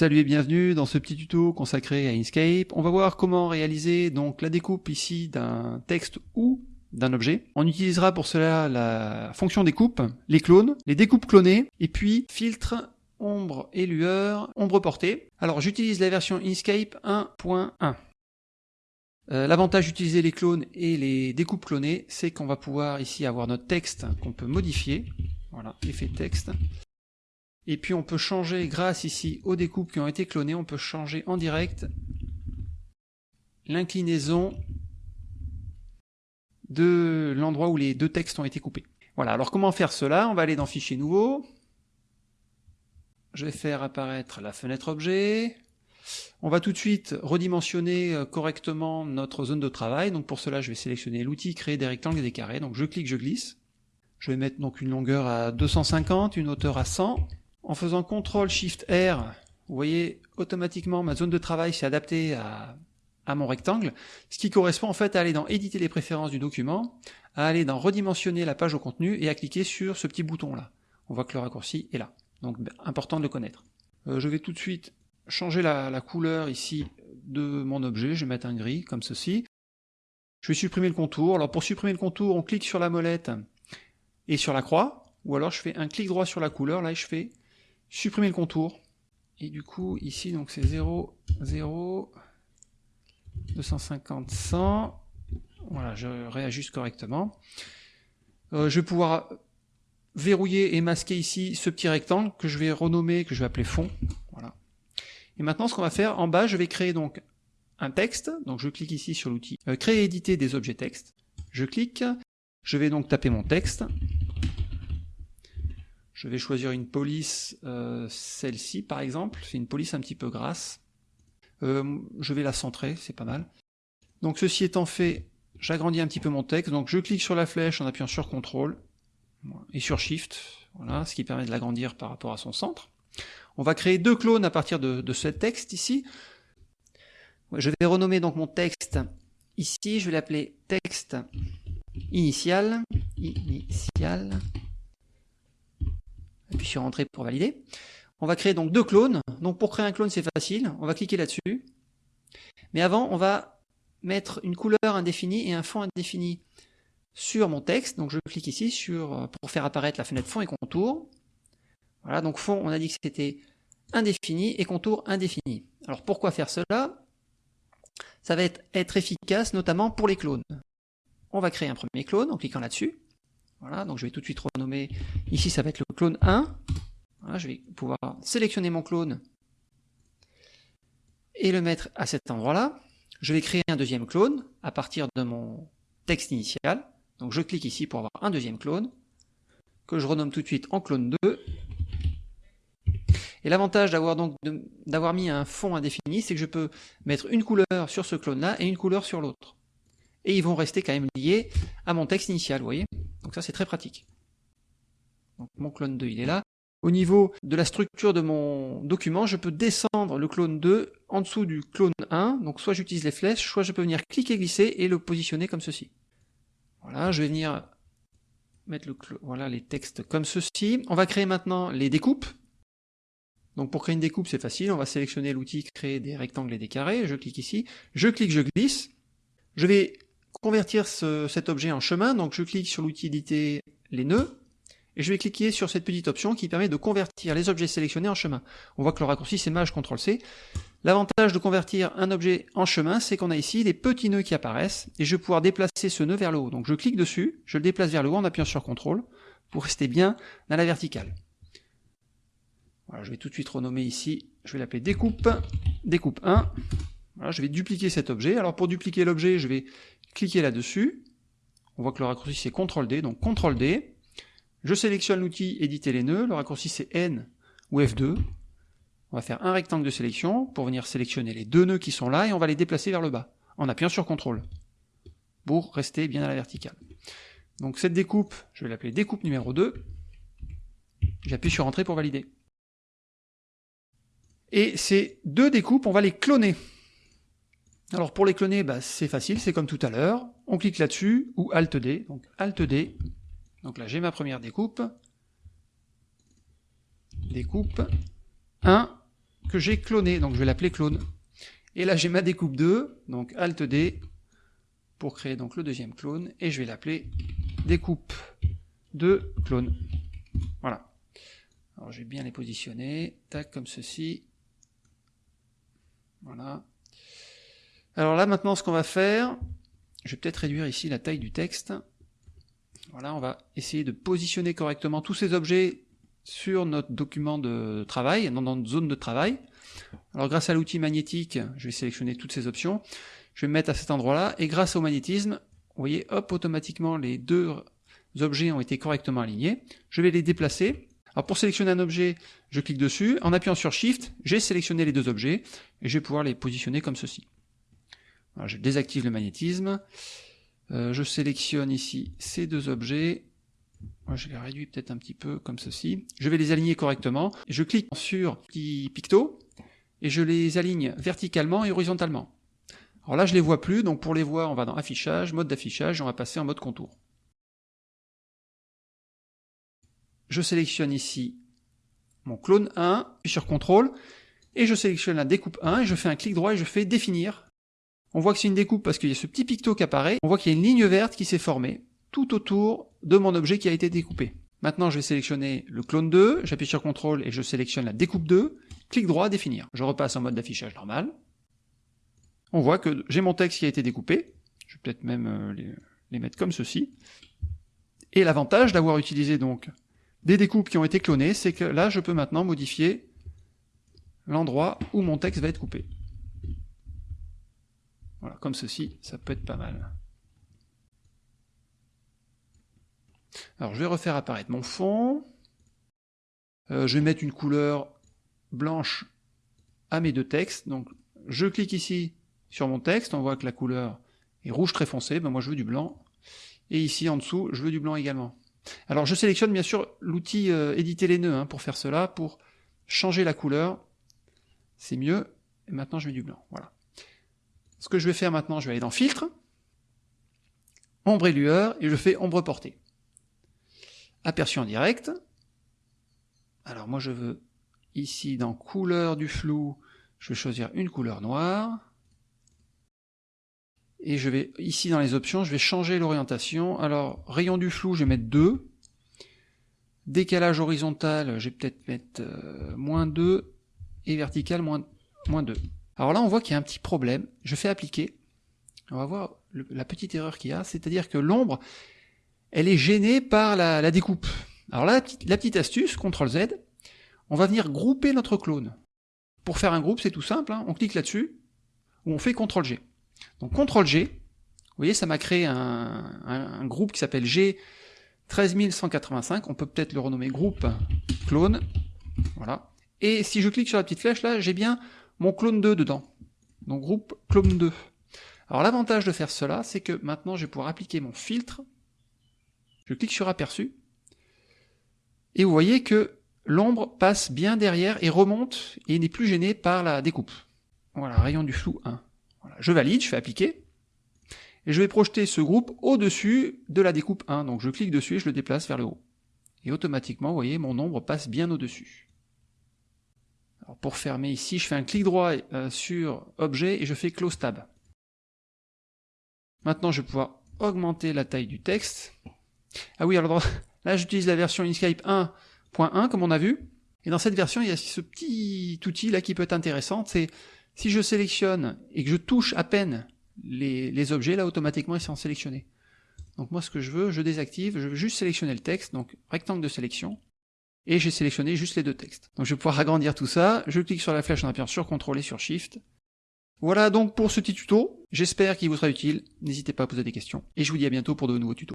Salut et bienvenue dans ce petit tuto consacré à Inkscape. On va voir comment réaliser donc la découpe ici d'un texte ou d'un objet. On utilisera pour cela la fonction découpe, les clones, les découpes clonées, et puis filtre, ombre et lueur, ombre portée. Alors j'utilise la version Inkscape 1.1. Euh, l'avantage d'utiliser les clones et les découpes clonées, c'est qu'on va pouvoir ici avoir notre texte qu'on peut modifier. Voilà, effet texte. Et puis on peut changer, grâce ici aux découpes qui ont été clonées, on peut changer en direct l'inclinaison de l'endroit où les deux textes ont été coupés. Voilà, alors comment faire cela? On va aller dans Fichier nouveau. Je vais faire apparaître la fenêtre objet. On va tout de suite redimensionner euh, correctement notre zone de travail. Donc pour cela, je vais sélectionner l'outil créer des rectangles et des carrés. Donc je clique, je glisse. Je vais mettre donc une longueur à 250, une hauteur à 100. En faisant CTRL SHIFT R, vous voyez automatiquement ma zone de travail s'est adaptée à, mon rectangle, ce qui correspond en fait à aller dans éditer les préférences du document, à aller dans redimensionner la page au contenu et à cliquer sur ce petit bouton là. On voit que le raccourci est là. Donc ben, important de le connaître. Euh, je vais tout de suite changer la, la, couleur ici de mon objet, je vais mettre un gris comme ceci. Je vais supprimer le contour. Alors pour supprimer le contour, on clique sur la molette et sur la croix, ou alors je fais un clic droit sur la couleur, là je fais supprimer le contour. Et du coup, ici, donc c'est 0, 0, 250, 100. Voilà, je réajuste correctement. Euh, je vais pouvoir verrouiller et masquer ici ce petit rectangle que je vais renommer, que je vais appeler fond. Voilà. Et maintenant, ce qu'on va faire, en bas, je vais créer donc un texte. Donc je clique ici sur l'outil euh, créer et éditer des objets texte. Je clique, je vais donc taper mon texte. Je vais choisir une police, euh, celle-ci par exemple, c'est une police un petit peu grasse. Euh, je vais la centrer, c'est pas mal. Donc ceci étant fait, j'agrandis un petit peu mon texte, donc je clique sur la flèche en appuyant sur CTRL et sur SHIFT, voilà, ce qui permet de l'agrandir par rapport à son centre. On va créer deux clones à partir de, ce texte ici. Je vais renommer donc mon texte ici, je vais l'appeler texte initial, initial, puis sur Entrée pour valider. On va créer donc deux clones. Donc pour créer un clone, c'est facile. On va cliquer là-dessus. Mais avant, on va mettre une couleur indéfinie et un fond indéfini sur mon texte. Donc je clique ici sur pour faire apparaître la fenêtre fond et contour. Voilà, donc fond, on a dit que c'était indéfini et contour indéfini. Alors pourquoi faire cela? Ça va être efficace notamment pour les clones. On va créer un premier clone en cliquant là-dessus. Voilà, donc je vais tout de suite renommer, ici ça va être le clone 1. Voilà, je vais pouvoir sélectionner mon clone et le mettre à cet endroit-là. Je vais créer un deuxième clone à partir de mon texte initial. Donc je clique ici pour avoir un deuxième clone, que je renomme tout de suite en clone 2. Et l'avantage d'avoir d'avoir mis un fond indéfini, c'est que je peux mettre une couleur sur ce clone-là et une couleur sur l'autre. Et ils vont rester quand même liés à mon texte initial, vous voyez donc ça, c'est très pratique. Mon clone 2, il est là. Au niveau de la structure de mon document, je peux descendre le clone 2 en dessous du clone 1. Donc soit j'utilise les flèches, soit je peux venir cliquer, glisser et le positionner comme ceci. Voilà, je vais venir mettre les textes comme ceci. On va créer maintenant les découpes. Donc pour créer une découpe, c'est facile. On va sélectionner l'outil créer des rectangles et des carrés. Je clique ici. Je clique, je glisse. Je vais convertir cet objet en chemin, donc je clique sur l'outil éditer les nœuds, et je vais cliquer sur cette petite option qui permet de convertir les objets sélectionnés en chemin. On voit que le raccourci c'est Maj CTRL C. L'avantage de convertir un objet en chemin, c'est qu'on a ici les petits nœuds qui apparaissent, et je vais pouvoir déplacer ce nœud vers le haut. Donc je clique dessus, je le déplace vers le haut en appuyant sur CTRL, pour rester bien dans la verticale. Voilà, je vais tout de suite renommer ici, je vais l'appeler découpe, découpe 1. Voilà, je vais dupliquer cet objet. Alors pour dupliquer l'objet, je vais cliquez là-dessus. On voit que le raccourci c'est CTRL D, donc CTRL D. Je sélectionne l'outil éditer les nœuds, le raccourci c'est N ou F2. On va faire un rectangle de sélection pour venir sélectionner les deux nœuds qui sont là et on va les déplacer vers le bas en appuyant sur CTRL pour rester bien à la verticale. Donc cette découpe, je vais l'appeler découpe numéro 2. J'appuie sur Entrée pour valider. Et ces deux découpes, on va les cloner. Alors pour les cloner, bah, c'est facile, c'est comme tout à l'heure. On clique là-dessus, ou Alt D, donc Alt D. Donc là j'ai ma première découpe. Découpe 1, que j'ai cloné, donc je vais l'appeler clone. Et là j'ai ma découpe 2, donc Alt D, pour créer donc le deuxième clone, et je vais l'appeler découpe 2 clone. Voilà. Alors je vais bien les positionner, tac, comme ceci. Voilà. Alors là maintenant ce qu'on va faire, je vais peut-être réduire ici la taille du texte. Voilà, on va essayer de positionner correctement tous ces objets sur notre document de travail, dans notre zone de travail. Alors grâce à l'outil magnétique, je vais sélectionner toutes ces options. Je vais me mettre à cet endroit-là, et grâce au magnétisme, vous voyez, hop, automatiquement les deux objets ont été correctement alignés. Je vais les déplacer. Alors pour sélectionner un objet, je clique dessus. En appuyant sur Shift, j'ai sélectionné les deux objets, et je vais pouvoir les positionner comme ceci. Je désactive le magnétisme. Euh, je sélectionne ici ces deux objets. Je les réduis peut-être un petit peu comme ceci. Je vais les aligner correctement. Je clique sur petit picto et je les aligne verticalement et horizontalement. Alors là, je les vois plus, donc pour les voir, on va dans Affichage, Mode d'affichage, on va passer en mode contour. Je sélectionne ici mon clone 1, puis sur CTRL, et je sélectionne la découpe 1, et je fais un clic droit et je fais définir. On voit que c'est une découpe parce qu'il y a ce petit picto qui apparaît, on voit qu'il y a une ligne verte qui s'est formée tout autour de mon objet qui a été découpé. Maintenant, je vais sélectionner le clone 2, j'appuie sur CTRL et je sélectionne la découpe 2, clic droit, définir. Je repasse en mode d'affichage normal. On voit que j'ai mon texte qui a été découpé. Je vais peut-être même euh, les, les, mettre comme ceci. Et l'avantage d'avoir utilisé donc des découpes qui ont été clonées, c'est que là, je peux maintenant modifier l'endroit où mon texte va être coupé. Voilà, comme ceci, ça peut être pas mal. Alors je vais refaire apparaître mon fond. Euh, je vais mettre une couleur blanche à mes deux textes. Donc je clique ici sur mon texte, on voit que la couleur est rouge très foncé, ben moi je veux du blanc. Et ici en dessous, je veux du blanc également. Alors je sélectionne bien sûr l'outil euh, éditer les nœuds hein, pour faire cela, pour changer la couleur. C'est mieux. Et maintenant je mets du blanc. Voilà. Ce que je vais faire maintenant, je vais aller dans filtre, ombre et lueur, et je fais ombre portée aperçu en direct. Alors moi je veux ici dans couleur du flou, je vais choisir une couleur noire. Et je vais ici dans les options, je vais changer l'orientation. Alors rayon du flou, je vais mettre 2. Décalage horizontal, je vais peut-être mettre euh, moins 2 et vertical moins, moins 2. Alors là on voit qu'il y a un petit problème. Je fais appliquer. On va voir la petite erreur qu'il y a, c'est-à-dire que l'ombre elle est gênée par la, découpe. Alors là, la petite, astuce, CTRL Z, on va venir grouper notre clone. Pour faire un groupe, c'est tout simple, hein. on clique là-dessus, ou on fait CTRL G. Donc CTRL G, vous voyez, ça m'a créé un, groupe qui s'appelle G 13185, on peut peut-être le renommer groupe clone, voilà. Et si je clique sur la petite flèche là, j'ai bien mon clone 2 dedans. Donc groupe clone 2. Alors l'avantage de faire cela, c'est que maintenant je vais pouvoir appliquer mon filtre je clique sur aperçu, et vous voyez que l'ombre passe bien derrière et remonte et n'est plus gênée par la découpe. Voilà, rayon du flou 1. Voilà, je valide, je fais appliquer, et je vais projeter ce groupe au-dessus de la découpe 1. Donc je clique dessus et je le déplace vers le haut. Et automatiquement, vous voyez, mon ombre passe bien au-dessus. Pour fermer ici, je fais un clic droit euh, sur Objet et je fais Close Tab. Maintenant, je vais pouvoir augmenter la taille du texte. Ah oui, alors là j'utilise la version Inkscape 1.1 comme on a vu, et dans cette version il y a ce petit outil là qui peut être intéressant, c'est si je sélectionne et que je touche à peine les, objets, là automatiquement ils sont sélectionnés. Donc moi ce que je veux, je désactive, je veux juste sélectionner le texte, donc rectangle de sélection, et j'ai sélectionné juste les deux textes. Donc je vais pouvoir agrandir tout ça, je clique sur la flèche en appuyant sur CTRL et sur SHIFT. Voilà donc pour ce petit tuto, j'espère qu'il vous sera utile, n'hésitez pas à poser des questions, et je vous dis à bientôt pour de nouveaux tutos.